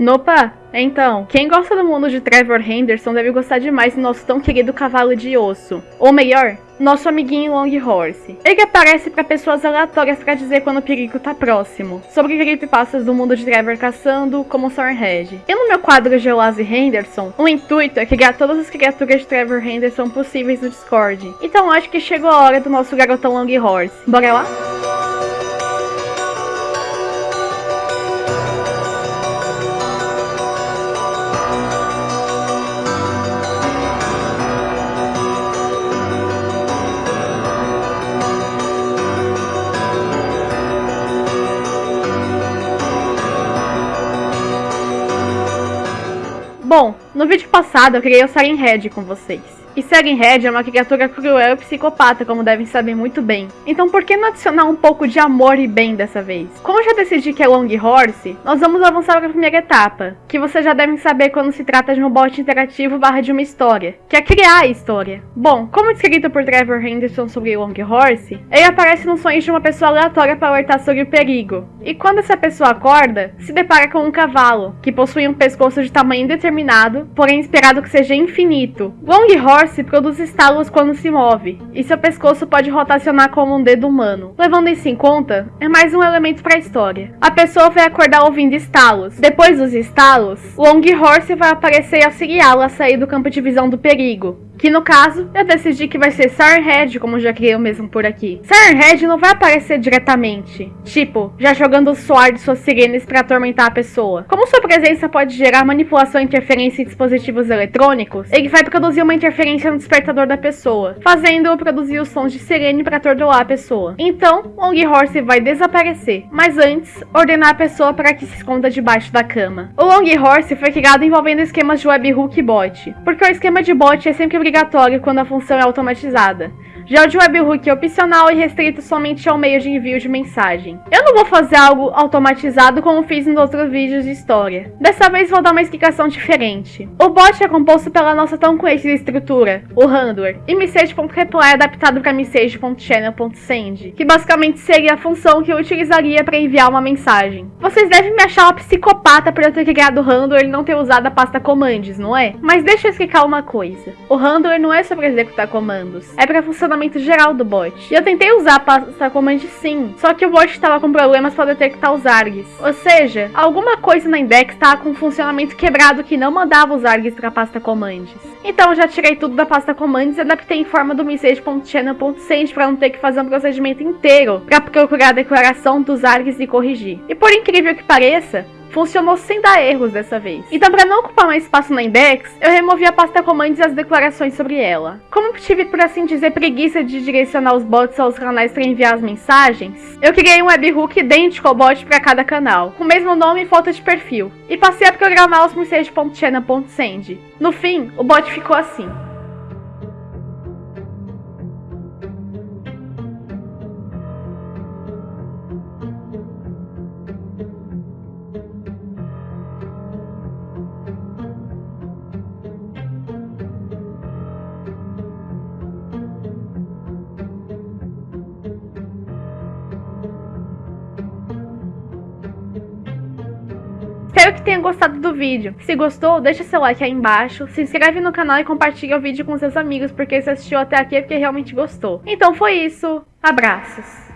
Nopa, então, quem gosta do mundo de Trevor Henderson deve gostar demais do nosso tão querido cavalo de osso. Ou melhor, nosso amiguinho Long Horse. Ele aparece para pessoas aleatórias para dizer quando o perigo tá próximo, sobre creepypastas do mundo de Trevor caçando, como Sourhead. E no meu quadro de Geolase Henderson, o intuito é criar todas as criaturas de Trevor Henderson possíveis no Discord. Então acho que chegou a hora do nosso garotão Long Horse. Bora lá? Bom, no vídeo passado eu criei o Siren Head com vocês. E Red é uma criatura cruel e psicopata, como devem saber muito bem. Então por que não adicionar um pouco de amor e bem dessa vez? Como já decidi que é Long Horse, nós vamos avançar para a primeira etapa, que vocês já devem saber quando se trata de um bot interativo barra de uma história, que é criar a história. Bom, como descrito por Trevor Henderson sobre Long Horse, ele aparece nos sonhos de uma pessoa aleatória para alertar sobre o perigo. E quando essa pessoa acorda, se depara com um cavalo, que possui um pescoço de tamanho indeterminado, porém esperado que seja infinito. Long Horse Produz estalos quando se move, e seu pescoço pode rotacionar como um dedo humano. Levando isso em conta, é mais um elemento para a história. A pessoa vai acordar ouvindo estalos. Depois dos estalos, Long Horse vai aparecer e auxiliá-la a sair do campo de visão do perigo. Que no caso, eu decidi que vai ser Sirenhead, como já criei o mesmo por aqui. Sirenhead não vai aparecer diretamente, tipo, já jogando o suar de suas sirenes para atormentar a pessoa. Como sua presença pode gerar manipulação e interferência em dispositivos eletrônicos, ele vai produzir uma interferência no despertador da pessoa, fazendo-o produzir os sons de sirene para atordoar a pessoa. Então, Long Horse vai desaparecer, mas antes, ordenar a pessoa para que se esconda debaixo da cama. O Long Horse foi criado envolvendo esquemas de webhook e bot, porque o esquema de bot é sempre obrigatório quando a função é automatizada. Já o de webhook é opcional e restrito somente ao meio de envio de mensagem. Eu não vou fazer algo automatizado como fiz nos outros vídeos de história. Dessa vez vou dar uma explicação diferente. O bot é composto pela nossa tão conhecida estrutura, o handler, e message.reply adaptado para message.channel.send, que basicamente seria a função que eu utilizaria para enviar uma mensagem. Vocês devem me achar uma psicopata por eu ter criado o handler e não ter usado a pasta commands, não é? Mas deixa eu explicar uma coisa. O handler não é só para executar comandos, é para funcionar funcionamento geral do bot. E eu tentei usar a pasta command sim, só que o bot estava com problemas para detectar os args. Ou seja, alguma coisa na index estava com um funcionamento quebrado que não mandava os args para a pasta commands. Então eu já tirei tudo da pasta commands e adaptei em forma do message.channel.send para não ter que fazer um procedimento inteiro para procurar a declaração dos args e corrigir. E por incrível que pareça, funcionou sem dar erros dessa vez. Então, para não ocupar mais espaço na index, eu removi a pasta commands e as declarações sobre ela. Como tive, por assim dizer, preguiça de direcionar os bots aos canais para enviar as mensagens, eu criei um webhook idêntico ao bot para cada canal, com o mesmo nome e foto de perfil, e passei a programar os message.channel.send. No fim, o bot ficou assim. Espero que tenha gostado do vídeo. Se gostou, deixa seu like aí embaixo, se inscreve no canal e compartilha o vídeo com seus amigos, porque você assistiu até aqui é porque realmente gostou. Então foi isso. Abraços.